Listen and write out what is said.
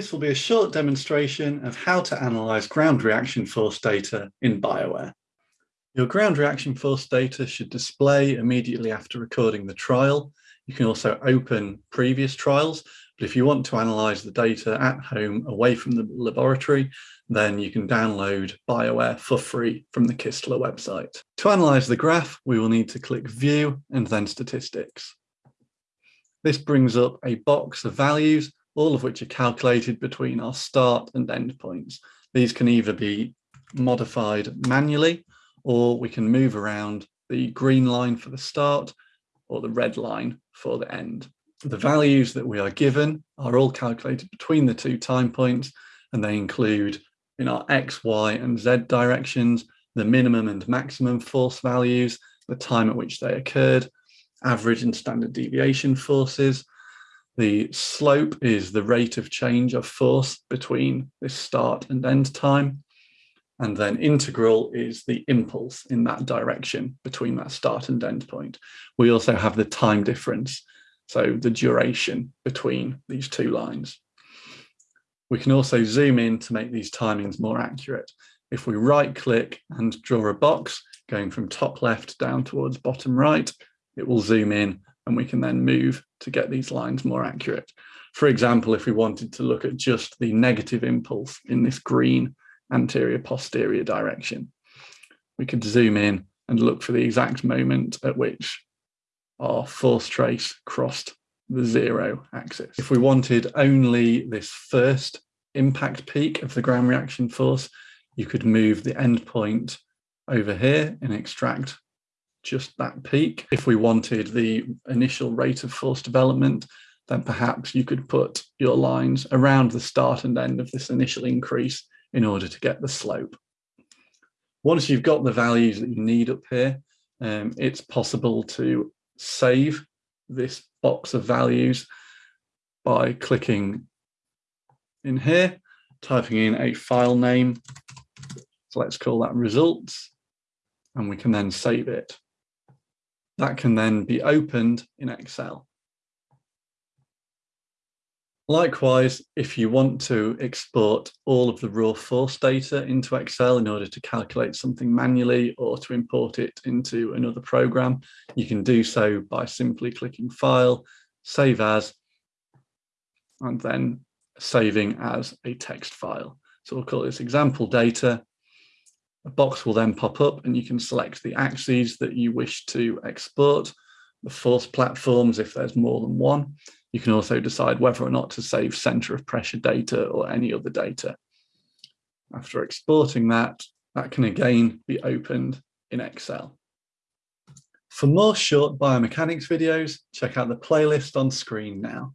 This will be a short demonstration of how to analyse ground reaction force data in BioWare. Your ground reaction force data should display immediately after recording the trial. You can also open previous trials, but if you want to analyse the data at home away from the laboratory, then you can download BioWare for free from the Kistler website. To analyse the graph, we will need to click View and then Statistics. This brings up a box of values all of which are calculated between our start and end points. These can either be modified manually, or we can move around the green line for the start or the red line for the end. The values that we are given are all calculated between the two time points, and they include in our X, Y, and Z directions, the minimum and maximum force values, the time at which they occurred, average and standard deviation forces, the slope is the rate of change of force between this start and end time. And then integral is the impulse in that direction between that start and end point. We also have the time difference, so the duration between these two lines. We can also zoom in to make these timings more accurate. If we right click and draw a box going from top left down towards bottom right, it will zoom in and we can then move to get these lines more accurate. For example, if we wanted to look at just the negative impulse in this green anterior posterior direction, we could zoom in and look for the exact moment at which our force trace crossed the zero axis. If we wanted only this first impact peak of the ground reaction force, you could move the endpoint over here and extract just that peak. If we wanted the initial rate of force development, then perhaps you could put your lines around the start and end of this initial increase in order to get the slope. Once you've got the values that you need up here, um, it's possible to save this box of values by clicking in here, typing in a file name. So let's call that results, and we can then save it that can then be opened in Excel. Likewise, if you want to export all of the raw force data into Excel in order to calculate something manually or to import it into another program, you can do so by simply clicking File, Save As, and then saving as a text file. So we'll call this example data a box will then pop up and you can select the axes that you wish to export, the force platforms if there's more than one. You can also decide whether or not to save center of pressure data or any other data. After exporting that, that can again be opened in Excel. For more short biomechanics videos, check out the playlist on screen now.